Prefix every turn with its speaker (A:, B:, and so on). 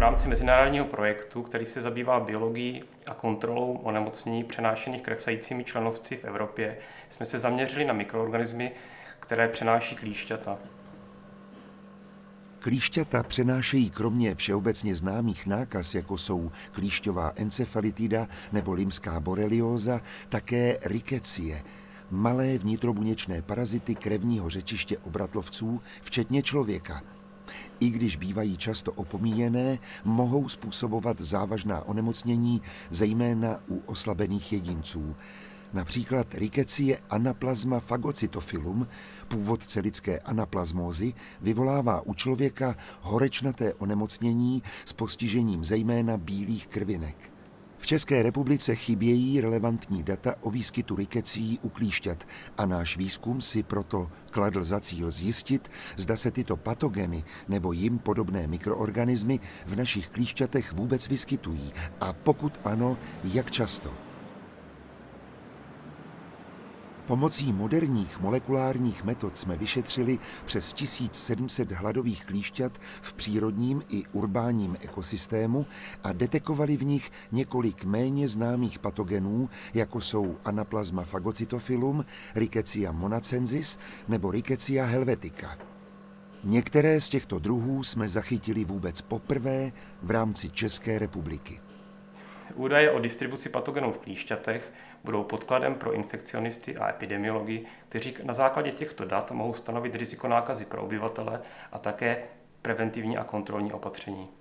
A: rámci mezinárodního projektu, který se zabývá biologií a kontrolou onemocnění přenášených kresajícími členovci v Evropě, jsme se zaměřili na mikroorganismy, které přenáší klíšťata.
B: Klíšťata přenášejí kromě všeobecně známých nákaz, jako jsou klíšťová encefalitida nebo limská borelióza, také rikecie, malé vnitrobuněčné parazity krevního řečiště obratlovců, včetně člověka. I když bývají často opomíjené, mohou způsobovat závažná onemocnění, zejména u oslabených jedinců. Například rikecie anaplasma fagocytofilum, původce lidské anaplazmózy, vyvolává u člověka horečnaté onemocnění s postižením zejména bílých krvinek. České republice chybějí relevantní data o výskytu rikecí u klíšťat a náš výzkum si proto kladl za cíl zjistit, zda se tyto patogeny nebo jim podobné mikroorganismy v našich klíšťatech vůbec vyskytují a pokud ano, jak často. Pomocí moderních molekulárních metod jsme vyšetřili přes 1700 hladových klíšťat v přírodním i urbánním ekosystému a detekovali v nich několik méně známých patogenů, jako jsou Anaplasma phagocytophilum, Rickettsia monacensis nebo Rickettsia helvetica. Některé z těchto druhů jsme zachytili vůbec poprvé v rámci České republiky.
A: Údaje o distribuci patogenů v klíšťatech budou podkladem pro infekcionisty a epidemiology, kteří na základě těchto dat mohou stanovit riziko nákazy pro obyvatele a také preventivní a kontrolní opatření.